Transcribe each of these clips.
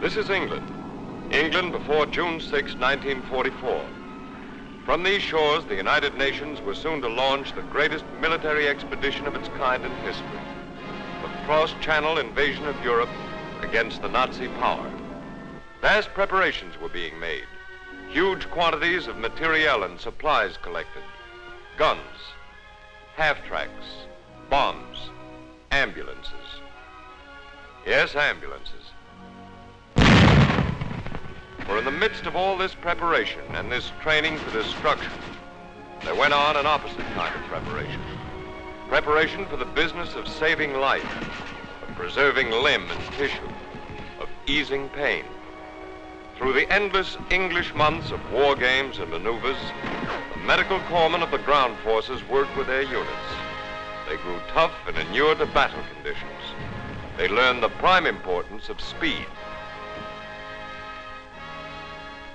This is England. England before June 6, 1944. From these shores, the United Nations was soon to launch the greatest military expedition of its kind in history. The cross-channel invasion of Europe against the Nazi power. Vast preparations were being made. Huge quantities of materiel and supplies collected. Guns, half-tracks, bombs, ambulances. Yes, ambulances. The midst of all this preparation and this training for destruction, there went on an opposite kind of preparation. Preparation for the business of saving life, of preserving limb and tissue, of easing pain. Through the endless English months of war games and maneuvers, the medical corpsmen of the ground forces worked with their units. They grew tough and inured to battle conditions. They learned the prime importance of speed.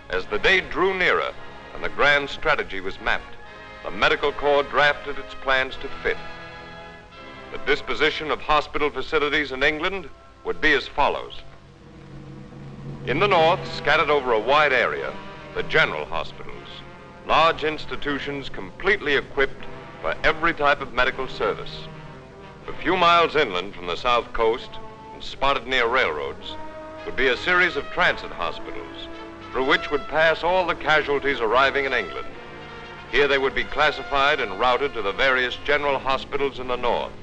As the day drew nearer and the grand strategy was mapped, the Medical Corps drafted its plans to fit. The disposition of hospital facilities in England would be as follows. In the north, scattered over a wide area, the general hospitals, large institutions completely equipped for every type of medical service. A few miles inland from the south coast and spotted near railroads would be a series of transit hospitals through which would pass all the casualties arriving in England. Here they would be classified and routed to the various general hospitals in the north.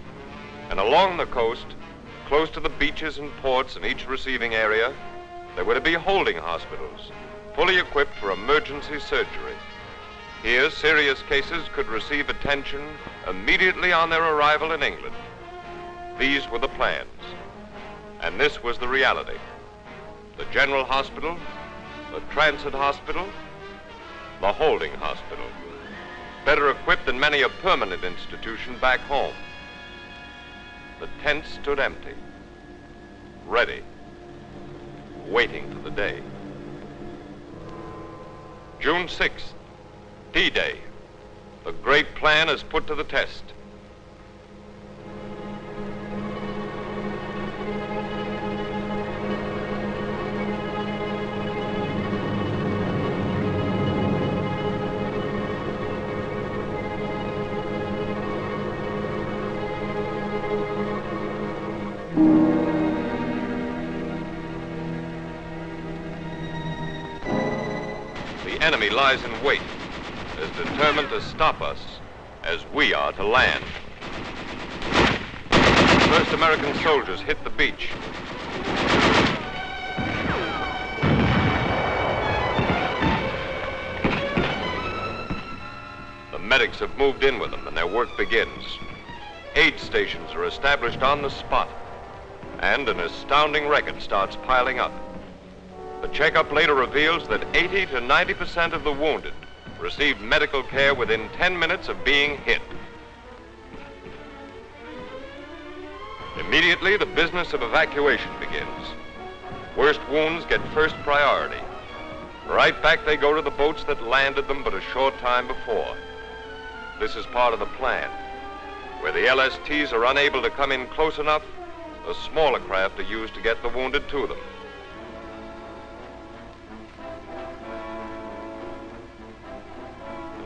And along the coast, close to the beaches and ports in each receiving area, there were to be holding hospitals, fully equipped for emergency surgery. Here, serious cases could receive attention immediately on their arrival in England. These were the plans, and this was the reality. The General Hospital the transit hospital, the holding hospital. Better equipped than many a permanent institution back home. The tent stood empty, ready, waiting for the day. June 6th, D-Day. The great plan is put to the test. Enemy lies in wait, as determined to stop us as we are to land. First American soldiers hit the beach. The medics have moved in with them and their work begins. Aid stations are established on the spot, and an astounding record starts piling up. Checkup later reveals that 80 to 90% of the wounded received medical care within 10 minutes of being hit. Immediately, the business of evacuation begins. Worst wounds get first priority. Right back they go to the boats that landed them but a short time before. This is part of the plan. Where the LSTs are unable to come in close enough, the smaller craft are used to get the wounded to them.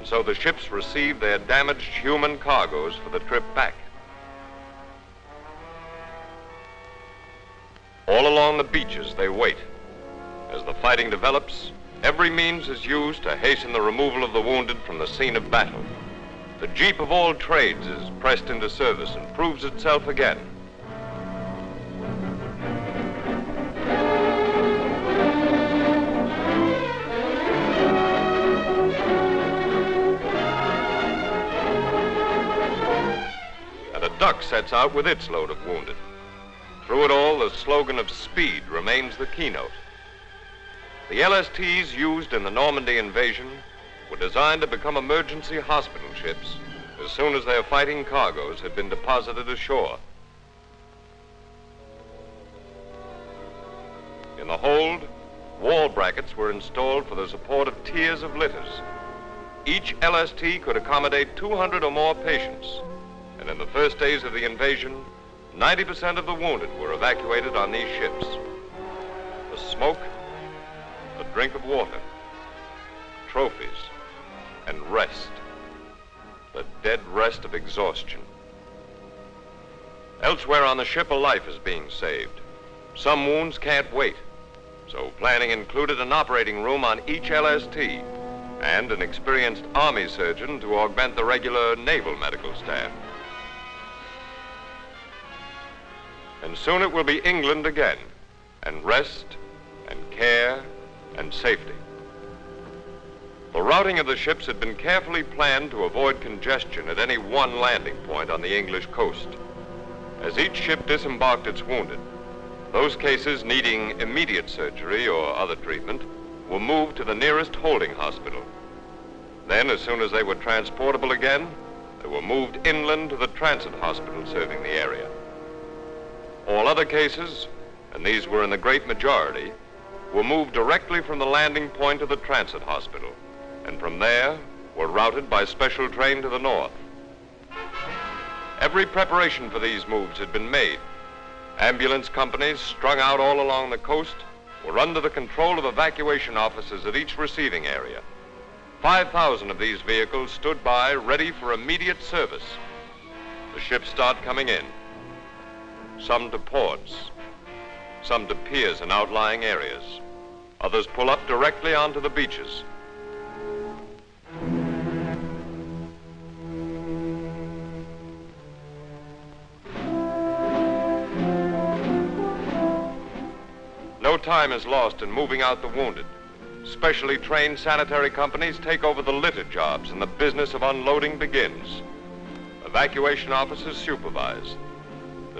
So the ships receive their damaged human cargoes for the trip back. All along the beaches, they wait. As the fighting develops, every means is used to hasten the removal of the wounded from the scene of battle. The jeep of all trades is pressed into service and proves itself again. Duck sets out with its load of wounded. Through it all, the slogan of speed remains the keynote. The LSTs used in the Normandy invasion were designed to become emergency hospital ships as soon as their fighting cargoes had been deposited ashore. In the hold, wall brackets were installed for the support of tiers of litters. Each LST could accommodate 200 or more patients and in the first days of the invasion, 90% of the wounded were evacuated on these ships. A smoke, a drink of water, trophies, and rest. The dead rest of exhaustion. Elsewhere on the ship, a life is being saved. Some wounds can't wait. So planning included an operating room on each LST and an experienced Army surgeon to augment the regular naval medical staff. And soon it will be England again, and rest, and care, and safety. The routing of the ships had been carefully planned to avoid congestion at any one landing point on the English coast. As each ship disembarked its wounded, those cases needing immediate surgery or other treatment were moved to the nearest holding hospital. Then, as soon as they were transportable again, they were moved inland to the transit hospital serving the area. All other cases, and these were in the great majority, were moved directly from the landing point to the transit hospital, and from there were routed by special train to the north. Every preparation for these moves had been made. Ambulance companies strung out all along the coast were under the control of evacuation officers at each receiving area. 5,000 of these vehicles stood by ready for immediate service. The ships start coming in, some to ports, some to piers and outlying areas. Others pull up directly onto the beaches. No time is lost in moving out the wounded. Specially trained sanitary companies take over the litter jobs and the business of unloading begins. Evacuation officers supervise.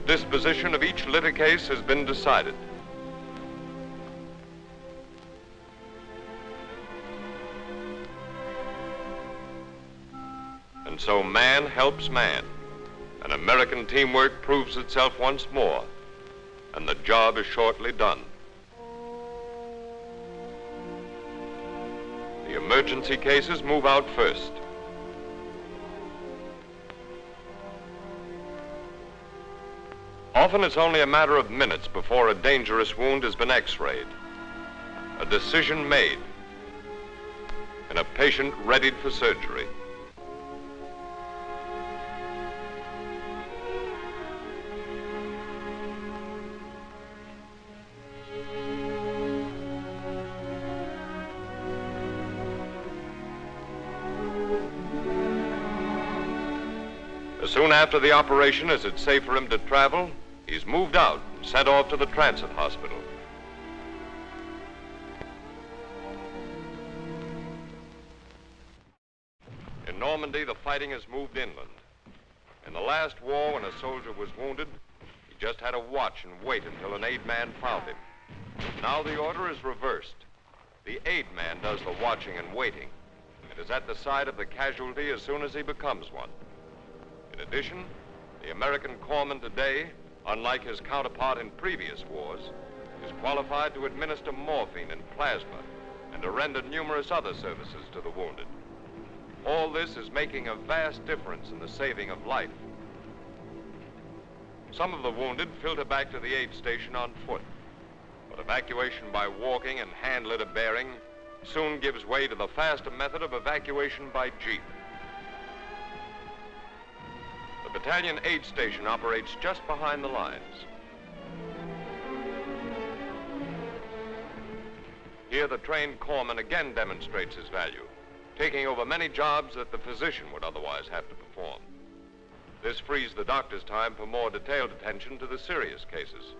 Disposition of each litter case has been decided. And so man helps man. And American teamwork proves itself once more. And the job is shortly done. The emergency cases move out first. Often it's only a matter of minutes before a dangerous wound has been x-rayed, a decision made, and a patient readied for surgery. As soon after the operation as it's safe for him to travel, he's moved out and sent off to the transit hospital. In Normandy, the fighting has moved inland. In the last war, when a soldier was wounded, he just had to watch and wait until an aid man found him. Now the order is reversed. The aid man does the watching and waiting, and is at the side of the casualty as soon as he becomes one. In addition, the American corpsman today, unlike his counterpart in previous wars, is qualified to administer morphine and plasma and to render numerous other services to the wounded. All this is making a vast difference in the saving of life. Some of the wounded filter back to the aid station on foot, but evacuation by walking and hand litter bearing soon gives way to the faster method of evacuation by jeep. Battalion aid station operates just behind the lines. Here, the trained corpsman again demonstrates his value, taking over many jobs that the physician would otherwise have to perform. This frees the doctor's time for more detailed attention to the serious cases.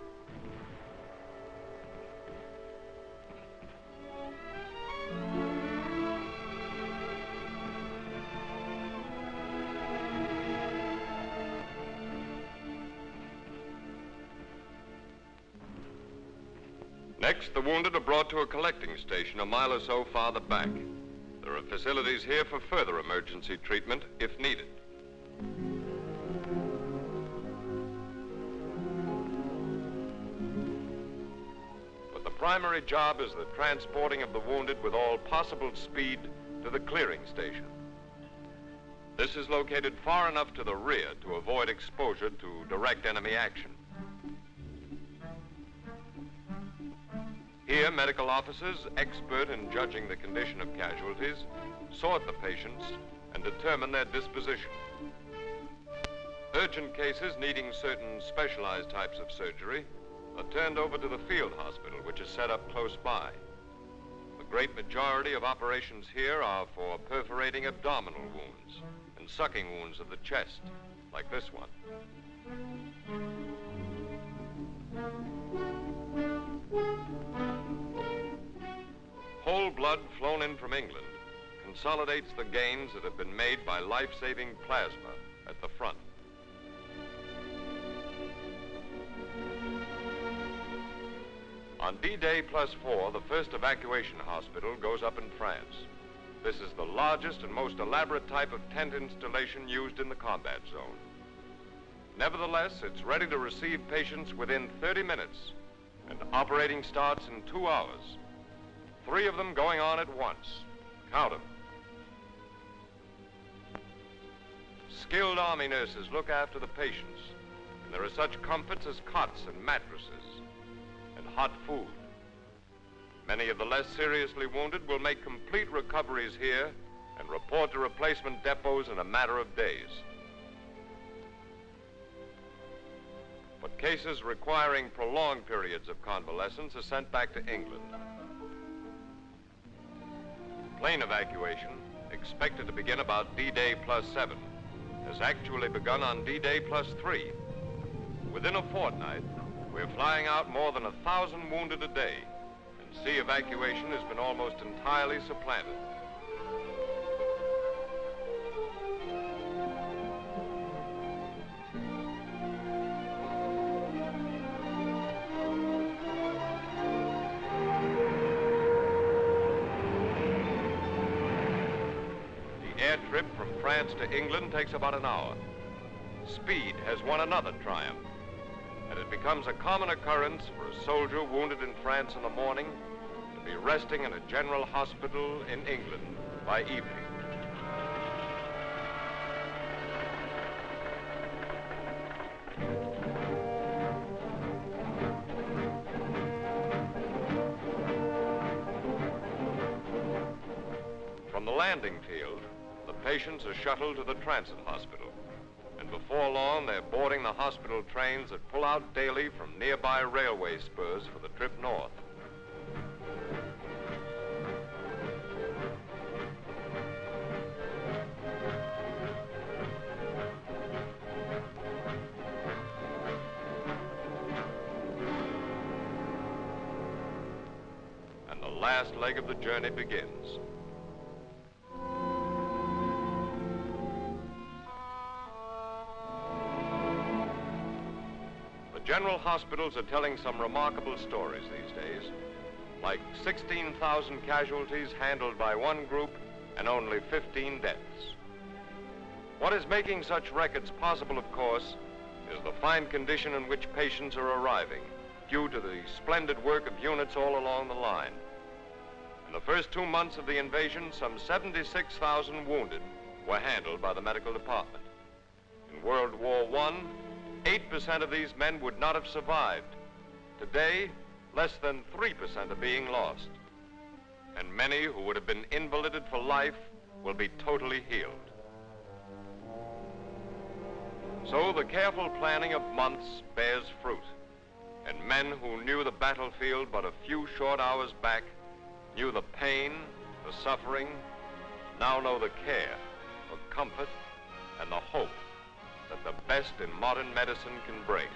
Next, the wounded are brought to a collecting station a mile or so farther back. There are facilities here for further emergency treatment if needed. But the primary job is the transporting of the wounded with all possible speed to the clearing station. This is located far enough to the rear to avoid exposure to direct enemy action. Here, medical officers, expert in judging the condition of casualties, sort the patients and determine their disposition. Urgent cases needing certain specialized types of surgery are turned over to the field hospital, which is set up close by. The great majority of operations here are for perforating abdominal wounds and sucking wounds of the chest, like this one. Whole blood flown in from England consolidates the gains that have been made by life-saving plasma at the front. On D-Day plus four, the first evacuation hospital goes up in France. This is the largest and most elaborate type of tent installation used in the combat zone. Nevertheless, it's ready to receive patients within 30 minutes, and operating starts in two hours. Three of them going on at once. Count them. Skilled army nurses look after the patients, and there are such comforts as cots and mattresses and hot food. Many of the less seriously wounded will make complete recoveries here and report to replacement depots in a matter of days. But cases requiring prolonged periods of convalescence are sent back to England. Plane evacuation, expected to begin about D-Day plus seven, has actually begun on D-Day plus three. Within a fortnight, we're flying out more than a thousand wounded a day, and sea evacuation has been almost entirely supplanted. Trip from France to England takes about an hour. Speed has won another triumph and it becomes a common occurrence for a soldier wounded in France in the morning to be resting in a general hospital in England by evening. From the landing field, the patients are shuttled to the transit hospital and before long they're boarding the hospital trains that pull out daily from nearby railway spurs for the trip north. And the last leg of the journey begins. General hospitals are telling some remarkable stories these days. Like 16,000 casualties handled by one group and only 15 deaths. What is making such records possible, of course, is the fine condition in which patients are arriving, due to the splendid work of units all along the line. In the first two months of the invasion, some 76,000 wounded were handled by the medical department. In World War I, 8% of these men would not have survived. Today, less than 3% are being lost. And many who would have been invalided for life will be totally healed. So the careful planning of months bears fruit. And men who knew the battlefield but a few short hours back, knew the pain, the suffering, now know the care, the comfort, and the hope the best in modern medicine can bring.